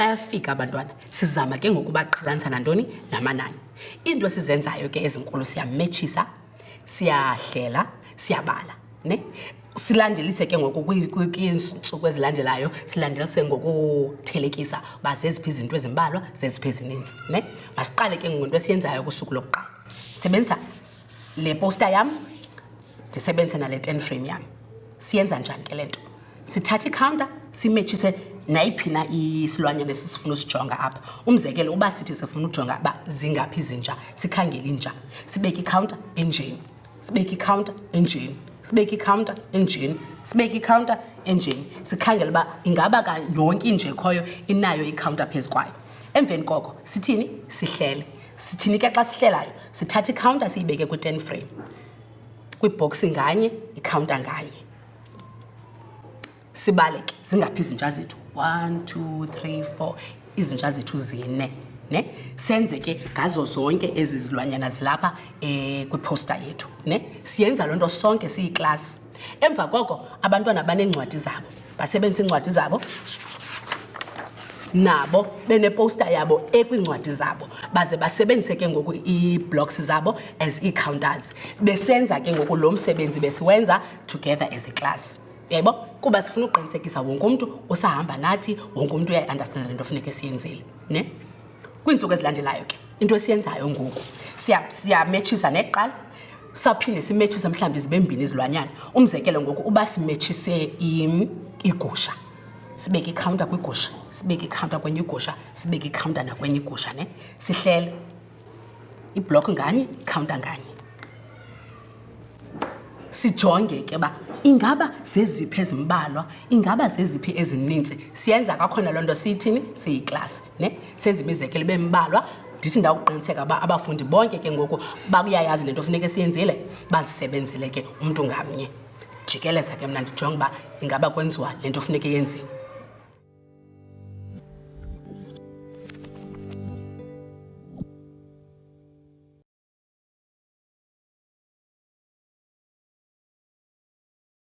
bayafika abantwana sizama ke ngoku baqhalanisa nantoni namanani iinto esizenzayo ke ezinkulu siyametshisa siyahlela siyabala ne silandelise ke ngoku kwiintsuku ezilandelayo silandelise ngokuthelekisa uba zeziphi izinto ezimbalwa zeziphi ezininzi ne masiqale ke ngoku into esiyenzayo kusuku lokuqala sebenzisa le posta yam ndisebenzise nale ten frame yam siyenza njani ke le nto sithatha ikhawunta simetshise nayiphi na isilwanyana esisifuna usijonga apha umzekelo uba sithi sifuna ujonga uba zingaphi izinja sikhangele inja sibeke ikhawunta enjeni sibeke ikhawunta enjeni sibeke ikhawunta enjeni sibeke ikhawunta enjeni sikhangele uba ingaba ka yonke inje ekhoyo inayo ikhawunta phezu kwayo emveni koko sithini sihlele sithini ke xa sihlelayo sithatha ikhawunta siyibeke kwi-ten frame kwibhoksi nganye ikhawunta nganye sibale ke zingaphi izintsha zethu one two three four izintsha zethu zine ne senze ke ngazo zonke ezi zilwanyana zilapha um kwiphosta yethu ne siyenza loo nto sonke siyiklasi emva koko abantwana baneencwadi zabo basebenzisa iincwadi zabo nabo beneposta yabo ekwiincwadi zabo baze basebenzise ke ngoku ii-blocks zabo as ii-counters besenza ke ngoku lo msebenzi besiwenza together as iclass yebo kuba sifuna ukuqinisekisa wonke umntu usahamba nathi wonke umntu uyayiunderstanda le nto funeke siyenzile ne kwiintsuku ezilandelayo ke into esiyenzayo ngoku siyametshisa siya neqala saphinde simetshise mhlawumbi zibe mbini izilwanyana umzekelo ngoku uba simetshise igusha sibeke ikhawunta kwigusha sibeke ikhawunta kwenye igusha sibeke ikhawunta nakwenye igusha ne sihlele iblokhi nganye ikhawunta nganye sijonge ke uba ingaba zeziphi ezimbalwa ingaba zeziphi ezininzi siyenza kakhona loo nto siyithini siyiklasi ne senze imizekelo bembalwa ndithi ndawuqiniseka uba abafundi bonke ke ngoku bakuyayazi le nto funeke siyenzile bazisebenzele ke umntu ngamnye jikeleza ke mna ndijonge uba ingaba kwenziwa le nto funeke yenziwe